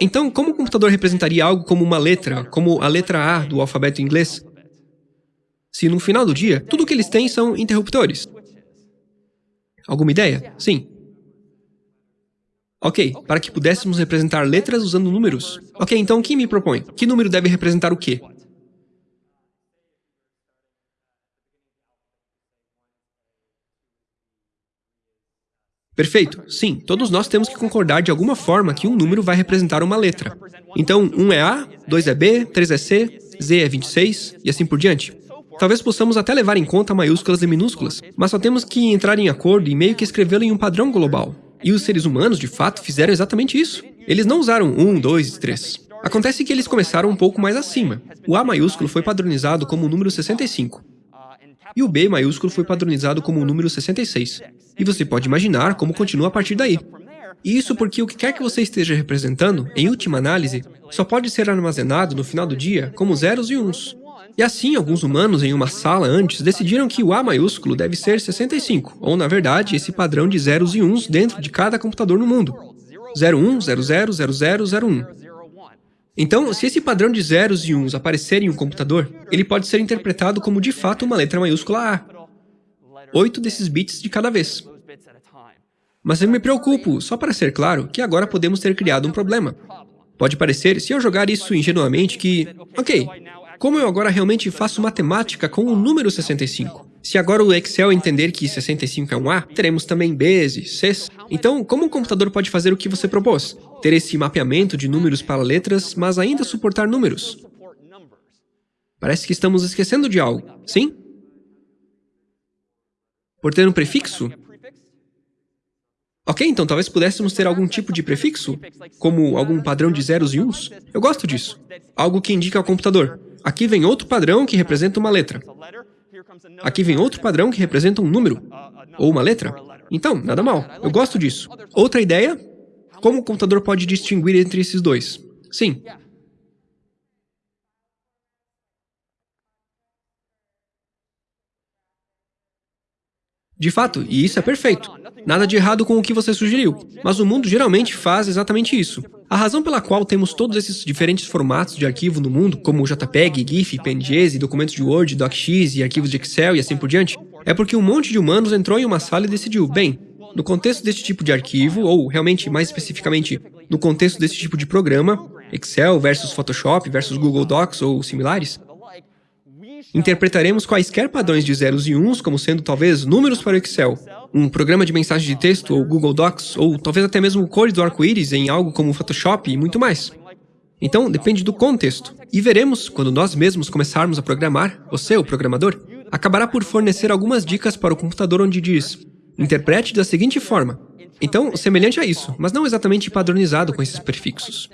Então, como o computador representaria algo como uma letra, como a letra A do alfabeto inglês, se no final do dia, tudo o que eles têm são interruptores? Alguma ideia? Sim. Ok, para que pudéssemos representar letras usando números. Ok, então quem me propõe? Que número deve representar o quê? Perfeito. Sim, todos nós temos que concordar de alguma forma que um número vai representar uma letra. Então, 1 é A, 2 é B, 3 é C, Z é 26 e assim por diante. Talvez possamos até levar em conta maiúsculas e minúsculas, mas só temos que entrar em acordo e meio que escrevê-lo em um padrão global. E os seres humanos, de fato, fizeram exatamente isso. Eles não usaram 1, 2 e 3. Acontece que eles começaram um pouco mais acima. O A maiúsculo foi padronizado como o número 65. E o B maiúsculo foi padronizado como o número 66. E você pode imaginar como continua a partir daí. E isso porque o que quer que você esteja representando, em última análise, só pode ser armazenado no final do dia como zeros e uns. E assim, alguns humanos em uma sala antes decidiram que o A maiúsculo deve ser 65, ou na verdade, esse padrão de zeros e uns dentro de cada computador no mundo. 01, 00, 00, 01. Então, se esse padrão de zeros e uns aparecer em um computador, ele pode ser interpretado como de fato uma letra maiúscula A. Oito desses bits de cada vez. Mas eu me preocupo, só para ser claro, que agora podemos ter criado um problema. Pode parecer, se eu jogar isso ingenuamente, que, ok, como eu agora realmente faço matemática com o número 65? Se agora o Excel entender que 65 é um A, teremos também Bs e Cs. Então, como o computador pode fazer o que você propôs? Ter esse mapeamento de números para letras, mas ainda suportar números? Parece que estamos esquecendo de algo, sim? Por ter um prefixo? Ok, então talvez pudéssemos ter algum tipo de prefixo, como algum padrão de zeros e uns. Eu gosto disso. Algo que indica ao computador. Aqui vem outro padrão que representa uma letra. Aqui vem outro padrão que representa um número, ou uma letra. Então, nada mal. Eu gosto disso. Outra ideia? Como o computador pode distinguir entre esses dois? Sim. De fato, e isso é perfeito. Nada de errado com o que você sugeriu, mas o mundo geralmente faz exatamente isso. A razão pela qual temos todos esses diferentes formatos de arquivo no mundo, como JPEG, GIF, PNGs, documentos de Word, DocX e arquivos de Excel e assim por diante, é porque um monte de humanos entrou em uma sala e decidiu, bem, no contexto desse tipo de arquivo, ou realmente mais especificamente, no contexto desse tipo de programa, Excel versus Photoshop versus Google Docs ou similares, interpretaremos quaisquer padrões de zeros e uns como sendo talvez números para o Excel, um programa de mensagem de texto ou Google Docs, ou talvez até mesmo cores do arco-íris em algo como Photoshop e muito mais. Então, depende do contexto. E veremos, quando nós mesmos começarmos a programar, você, o programador, acabará por fornecer algumas dicas para o computador onde diz interprete da seguinte forma. Então, semelhante a isso, mas não exatamente padronizado com esses prefixos.